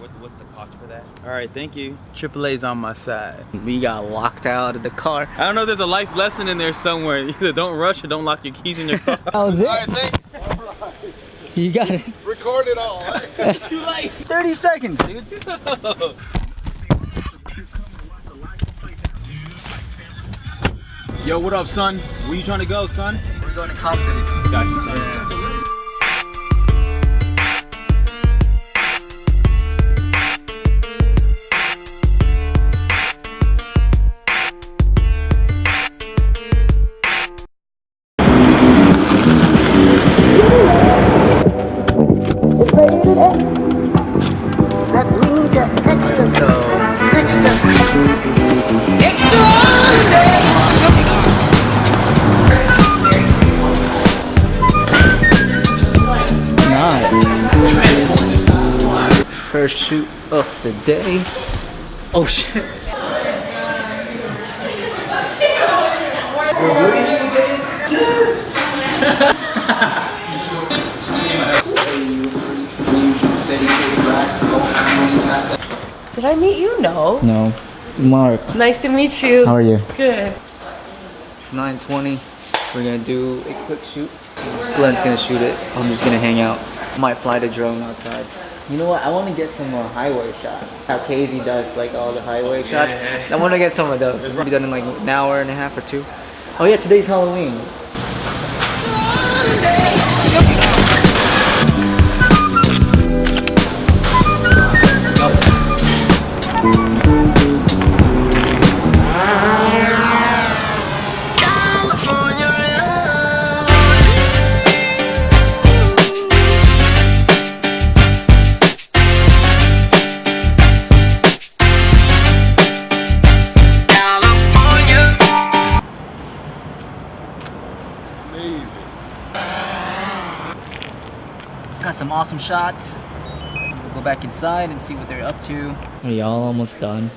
what, what's the cost for that? All right, thank you. AAA's on my side. We got locked out of the car. I don't know if there's a life lesson in there somewhere. Either don't rush or don't lock your keys in your car. That was it. All right, thank You got it. Record it all. Too late. 30 seconds, dude. Yo, what up, son? Where you trying to go, son? We're going to Compton. Got you, son. First shoot of the day. Oh shit. Did I meet you? No. No. Mark, Nice to meet you. how are you? Good. 920. We're gonna do a quick shoot. Glenn's gonna shoot it. I'm just gonna hang out. Might fly the drone outside. You know what? I want to get some more highway shots. How Casey does like all the highway shots. I want to get some of those. It's be done in like an hour and a half or two. Oh yeah, today's Halloween. Got some awesome shots. We'll go back inside and see what they're up to. Are y'all almost done?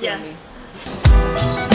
Yeah.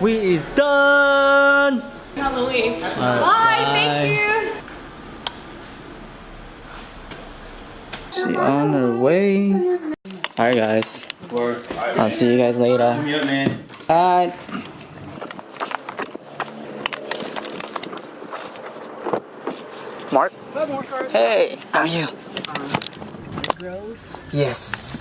We is done. Halloween. Alright, Bye. Thank you. She on her way. Alright guys. I'll see you guys later. Meet up, man. Bye. Mark. Hey, how are you? Uh, yes.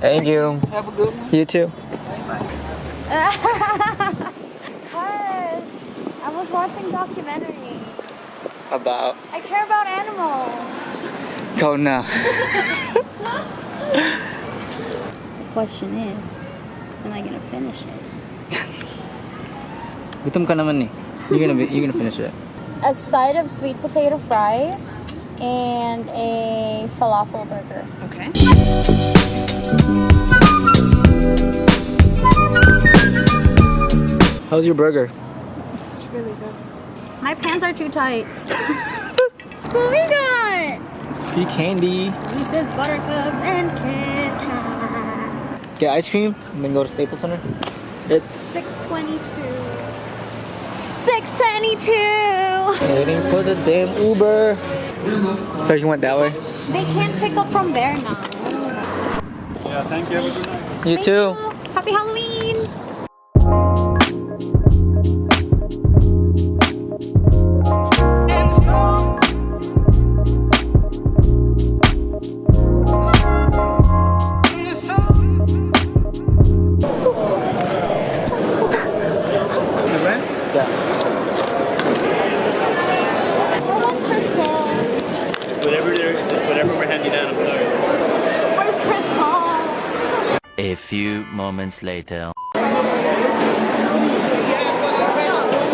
Thank you. Have a good one. You too. Cause I was watching documentary. About I care about animals. go now. The question is, am I gonna finish it? Gutom ka naman eh. You're gonna be, you're gonna finish it. A side of sweet potato fries and a falafel burger. Okay. How's your burger? It's really good. My pants are too tight. what we got? Free candy. Reese's Buttercups and Kit Kat. Get ice cream and then go to Staples Center. It's 622. 622. waiting for the damn Uber. So you went that way? They can't pick up from there now. Yeah, thank you. Have a good night. You Thank too. you. Happy Halloween. you down, I'm sorry. Where's Chris Paul? A few moments later.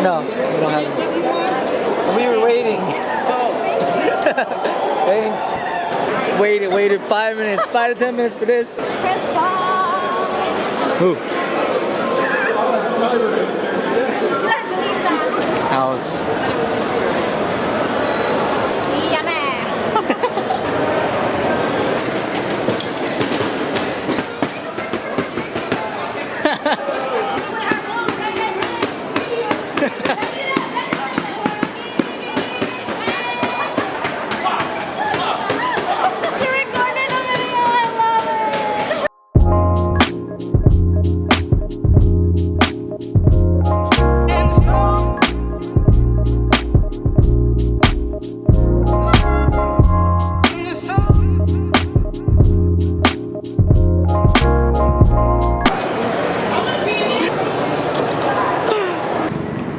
No, we don't have it. We were waiting. Thanks. Waited, waited five minutes, five to ten minutes for this. Chris Paul. Who? House.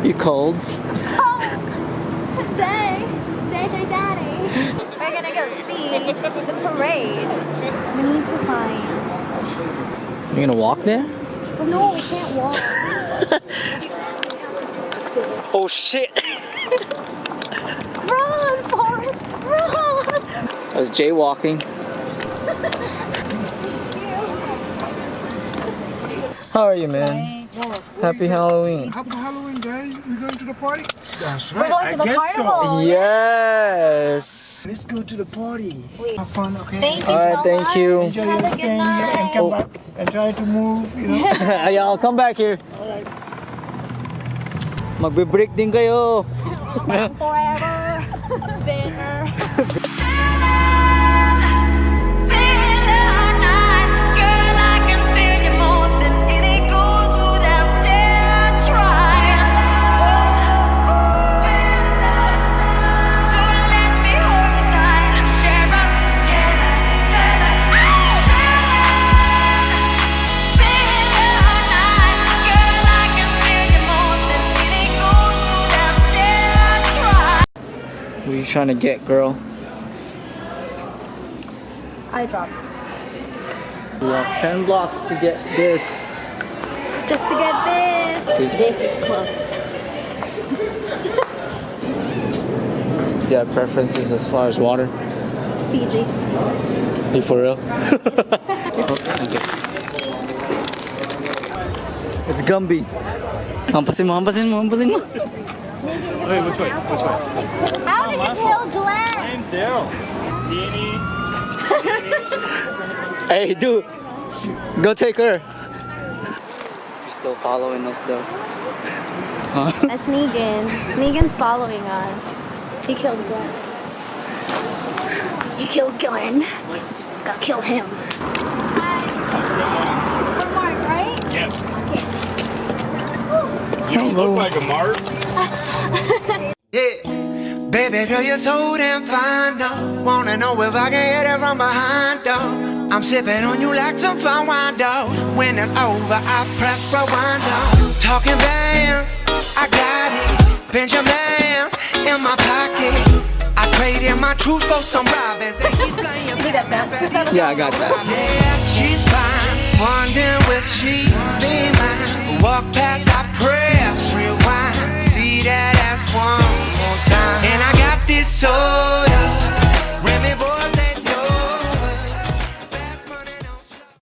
You cold? Oh, Jay, JJ Daddy. We're gonna go see the parade. We need to find. You gonna walk there? No, we can't walk. Oh shit! Run, Forrest, run! I was jaywalking. How are you, man? Happy Halloween. Happy Halloween, guys. You going to the party? That's right. We're going to I the carnival. So. Yes. Let's go to the party. Wait. Have fun, okay? Thank you All right, so thank much. you. Enjoy Have your stay here and come oh. back and try to move, you know? yeah, I'll come back here. All right. Magbe-break din kayo. 4 you trying to get, girl? Eye drops. We walked 10 blocks to get this. Just to get this. See? This is close. Do you have preferences as far as water? Fiji. You for real? thank you. It's Gumby. Hampasin mo, hampasin mo, hampasin mo. Wait, which way? Which way? How did you kill Glenn? I'm Daryl. Steenie. Hey, dude. Go take her. You're still following us though. Huh? That's Negan. Negan's following us. He killed Glenn. You killed Glenn. Gotta kill him. We're Mark, right? Yes. You don't look like a Mark. Baby girl, you're so damn fine, though. Wanna know if I can hit it from behind, though. I'm sipping on you like some fine wine, though. When it's over, I press rewind, though. Talking bands, I got it. Benjamins in my pocket. I traded my truth for some robins. And he's playing Yeah, I got that. Yeah, she's fine. Wondering will she be mine? Walk past, I pray that ass one more time. And I got this soda,